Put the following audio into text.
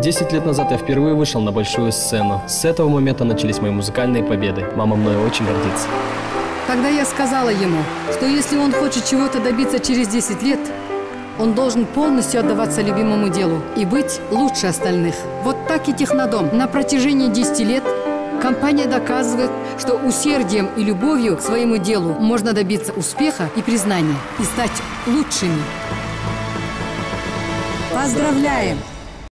Десять лет назад я впервые вышел на большую сцену. С этого момента начались мои музыкальные победы. Мама мной очень гордится. Когда я сказала ему, что если он хочет чего-то добиться через 10 лет, он должен полностью отдаваться любимому делу и быть лучше остальных. Вот так и Технодом. На протяжении 10 лет компания доказывает, что усердием и любовью к своему делу можно добиться успеха и признания и стать лучшими. Поздравляем!